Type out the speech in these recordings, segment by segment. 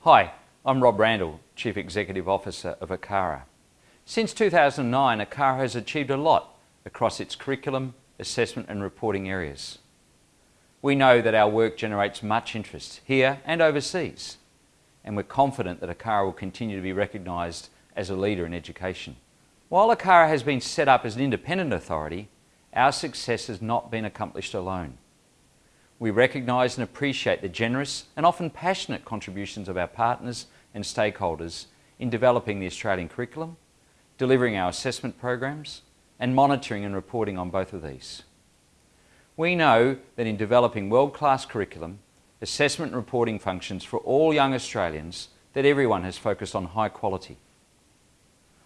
Hi, I'm Rob Randall, Chief Executive Officer of ACARA. Since 2009, ACARA has achieved a lot across its curriculum, assessment and reporting areas. We know that our work generates much interest here and overseas, and we're confident that ACARA will continue to be recognised as a leader in education. While ACARA has been set up as an independent authority, our success has not been accomplished alone. We recognise and appreciate the generous and often passionate contributions of our partners and stakeholders in developing the Australian curriculum, delivering our assessment programs and monitoring and reporting on both of these. We know that in developing world-class curriculum, assessment and reporting functions for all young Australians, that everyone has focused on high quality.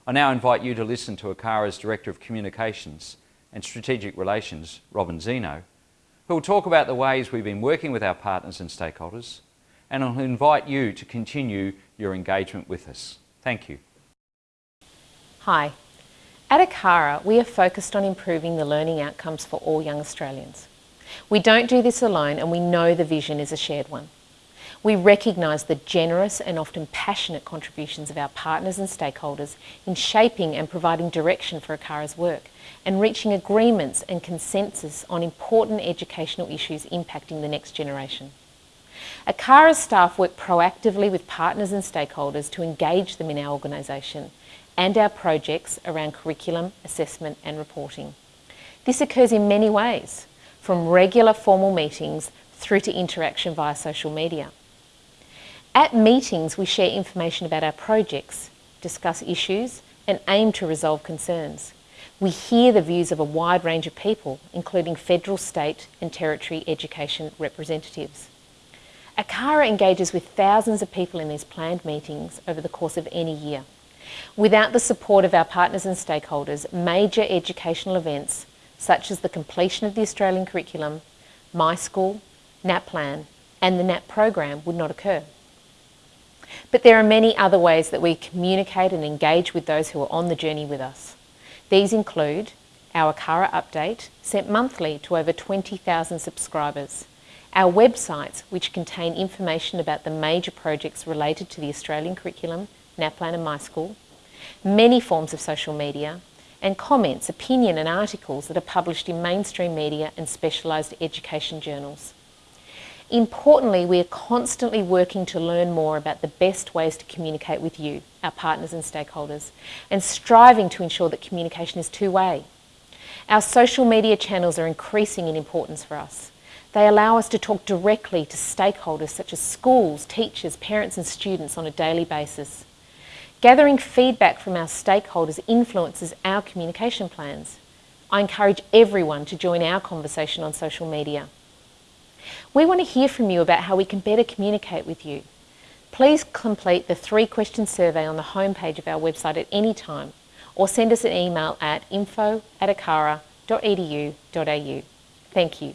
I now invite you to listen to ACARA's Director of Communications and Strategic Relations, Robin Zeno, who will talk about the ways we've been working with our partners and stakeholders, and I'll invite you to continue your engagement with us. Thank you. Hi. At ACARA, we are focused on improving the learning outcomes for all young Australians. We don't do this alone and we know the vision is a shared one. We recognise the generous and often passionate contributions of our partners and stakeholders in shaping and providing direction for ACARA's work and reaching agreements and consensus on important educational issues impacting the next generation. ACARA's staff work proactively with partners and stakeholders to engage them in our organisation and our projects around curriculum, assessment and reporting. This occurs in many ways, from regular formal meetings through to interaction via social media. At meetings we share information about our projects, discuss issues and aim to resolve concerns. We hear the views of a wide range of people, including federal, state and territory education representatives. ACARA engages with thousands of people in these planned meetings over the course of any year. Without the support of our partners and stakeholders, major educational events such as the completion of the Australian curriculum, My School, NAPLAN and the NAP program would not occur. But there are many other ways that we communicate and engage with those who are on the journey with us. These include our ACARA update, sent monthly to over 20,000 subscribers, our websites which contain information about the major projects related to the Australian curriculum, NAPLAN and MySchool, many forms of social media, and comments, opinion and articles that are published in mainstream media and specialised education journals. Importantly, we are constantly working to learn more about the best ways to communicate with you, our partners and stakeholders, and striving to ensure that communication is two-way. Our social media channels are increasing in importance for us. They allow us to talk directly to stakeholders such as schools, teachers, parents and students on a daily basis. Gathering feedback from our stakeholders influences our communication plans. I encourage everyone to join our conversation on social media. We want to hear from you about how we can better communicate with you. Please complete the three question survey on the homepage of our website at any time or send us an email at info at acara.edu.au. Thank you.